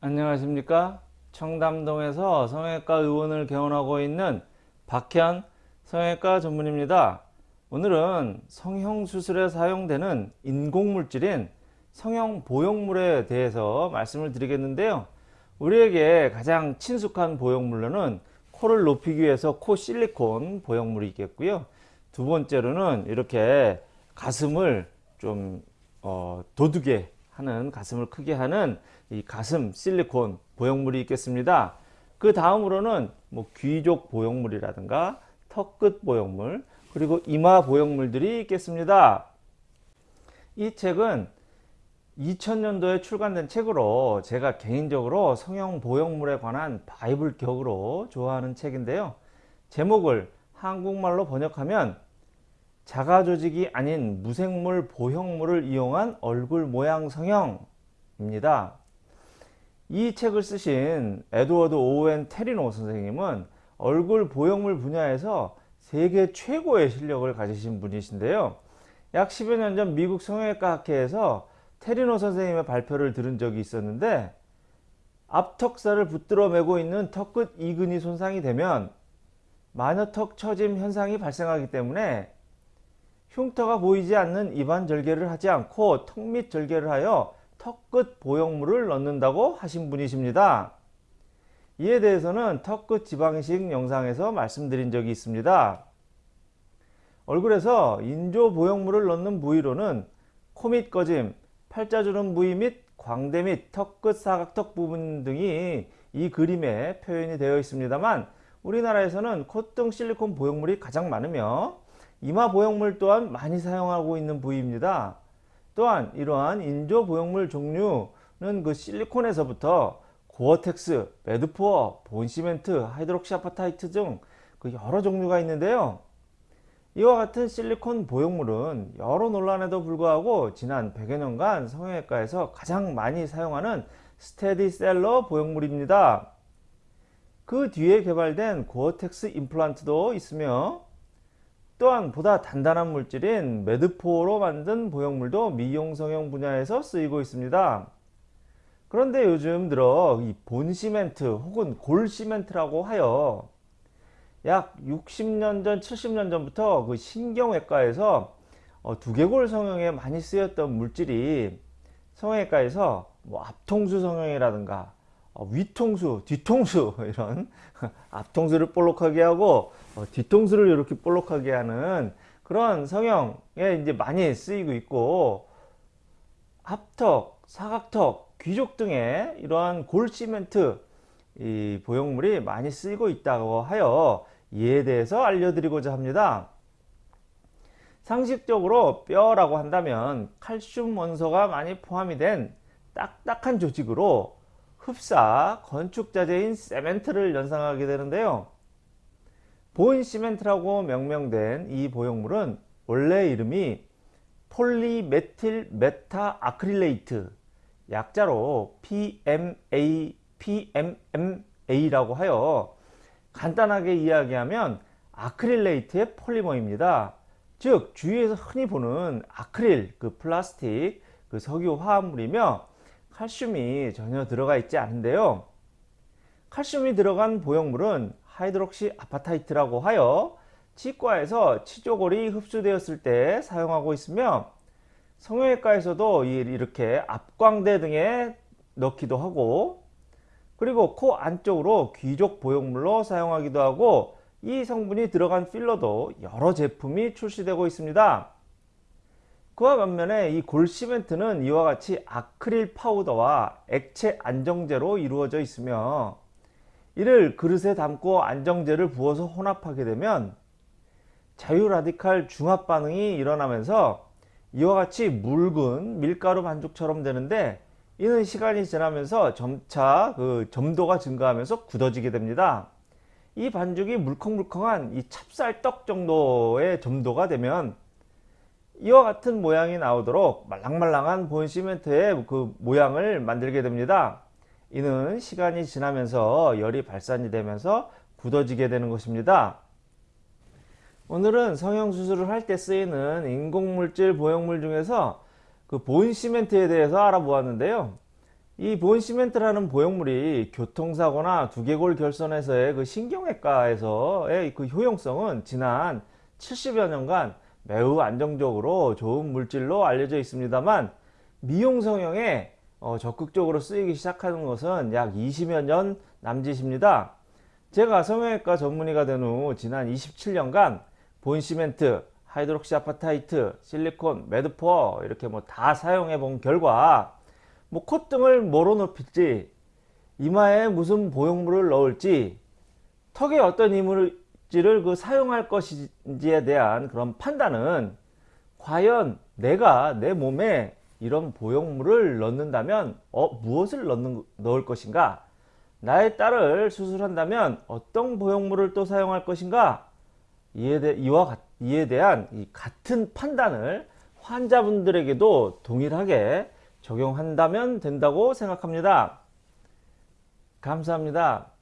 안녕하십니까? 청담동에서 성형외과 의원을 개원하고 있는 박현 성형외과 전문입니다. 오늘은 성형수술에 사용되는 인공물질인 성형보형물에 대해서 말씀을 드리겠는데요. 우리에게 가장 친숙한 보형물로는 코를 높이기 위해서 코 실리콘 보형물이 있겠고요. 두 번째로는 이렇게 가슴을 좀 어, 도두게 하는 가슴을 크게 하는 이 가슴 실리콘 보형물이 있겠습니다. 그 다음으로는 뭐 귀족 보형물이라든가 턱끝 보형물 그리고 이마 보형물들이 있겠습니다. 이 책은 2000년도에 출간된 책으로 제가 개인적으로 성형 보형물에 관한 바이블 격으로 좋아하는 책인데요. 제목을 한국말로 번역하면 자가 조직이 아닌 무생물 보형물을 이용한 얼굴 모양 성형입니다. 이 책을 쓰신 에드워드 오웬 테리노 선생님은 얼굴 보형물 분야에서 세계 최고의 실력을 가지신 분이신데요. 약 10여 년 전 미국 성형외과 학회에서 테리노 선생님의 발표를 들은 적이 있었는데 앞턱살을 붙들어 매고 있는 턱끝 이근이 손상이 되면 마녀턱 처짐 현상이 발생하기 때문에 흉터가 보이지 않는 입안 절개를 하지 않고 턱 밑 절개를 하여 턱 끝 보형물을 넣는다고 하신 분이십니다. 이에 대해서는 턱 끝 지방식 영상에서 말씀드린 적이 있습니다. 얼굴에서 인조 보형물을 넣는 부위로는 코 밑 꺼짐, 팔자주름 부위 및 광대 및 턱 끝 사각턱 부분 등이 이 그림에 표현이 되어 있습니다만 우리나라에서는 콧등 실리콘 보형물이 가장 많으며 이마 보형물 또한 많이 사용하고 있는 부위입니다. 또한 이러한 인조 보형물 종류는 그 실리콘에서부터 고어텍스, Medpor, bone cement, hydroxyapatite 등 그 여러 종류가 있는데요. 이와 같은 실리콘 보형물은 여러 논란에도 불구하고 지난 100여 년간 성형외과에서 가장 많이 사용하는 스테디셀러 보형물입니다. 그 뒤에 개발된 고어텍스 임플란트도 있으며 또한 보다 단단한 물질인 매드포로 만든 보형물도 미용 성형 분야에서 쓰이고 있습니다. 그런데 요즘 들어 이 본시멘트 혹은 골시멘트라고 하여 약 60년 전 70년 전부터 그 신경외과에서 어, 두개골 성형에 많이 쓰였던 물질이 성형외과에서 뭐 앞통수 성형이라든가 어, 위통수, 뒤통수 이런 앞통수를 볼록하게 하고 어, 뒤통수를 이렇게 볼록하게 하는 그런 성형에 이제 많이 쓰이고 있고 합턱, 사각턱, 귀족 등의 이러한 골 시멘트 이 보형물이 많이 쓰이고 있다고 하여 이에 대해서 알려드리고자 합니다. 상식적으로 뼈라고 한다면 칼슘 원소가 많이 포함이 된 딱딱한 조직으로 흡사 건축자재인 세멘트를 연상하게 되는데요. bone cement라고 명명된 이 보형물은 원래 이름이 polymethyl methacrylate 약자로 PMA, PMMA라고 하여 간단하게 이야기하면 acrylate의 폴리머입니다. 즉 주위에서 흔히 보는 아크릴 그 플라스틱 그 석유 화합물이며 칼슘이 전혀 들어가 있지 않은데요. 칼슘이 들어간 보형물은 hydroxyapatite라고 하여 치과에서 치조골이 흡수되었을 때 사용하고 있으며 성형외과에서도 이렇게 앞광대 등에 넣기도 하고 그리고 코 안쪽으로 귀족 보형물로 사용하기도 하고 이 성분이 들어간 필러도 여러 제품이 출시되고 있습니다. 그와 반면에 이 골시멘트는 이와 같이 아크릴 파우더와 액체 안정제로 이루어져 있으며 이를 그릇에 담고 안정제를 부어서 혼합하게 되면 자유라디칼 중합 반응이 일어나면서 이와 같이 묽은 밀가루 반죽처럼 되는데 이는 시간이 지나면서 점차 그 점도가 증가하면서 굳어지게 됩니다. 이 반죽이 물컹물컹한 이 찹쌀떡 정도의 점도가 되면 이와 같은 모양이 나오도록 말랑말랑한 본 시멘트의 그 모양을 만들게 됩니다. 이는 시간이 지나면서 열이 발산이 되면서 굳어지게 되는 것입니다. 오늘은 성형수술을 할 때 쓰이는 인공물질 보형물 중에서 그 본시멘트에 대해서 알아보았는데요. 이 보온 시멘트라는 보형물이 교통사고나 두개골 결손에서의 그 신경외과에서의 그 효용성은 지난 70여 년간 매우 안정적으로 좋은 물질로 알려져 있습니다만 미용 성형에 어, 적극적으로 쓰이기 시작하는 것은 약 20여 년 남짓입니다. 제가 성형외과 전문의가 된 후 지난 27년간 bone cement, hydroxyapatite, 실리콘, Medpor 이렇게 뭐 다 사용해 본 결과 뭐 콧등을 뭐로 높일지 이마에 무슨 보형물을 넣을지 턱에 어떤 이물질을 그 사용할 것인지에 대한 그런 판단은 과연 내가 내 몸에 이런 보형물을 넣는다면 어, 무엇을 넣는, 넣을 것인가 나의 딸을 수술한다면 어떤 보형물을 또 사용할 것인가 이에, 대, 이와 같, 이에 대한 이 같은 판단을 환자분들에게도 동일하게 적용한다면 된다고 생각합니다. 감사합니다.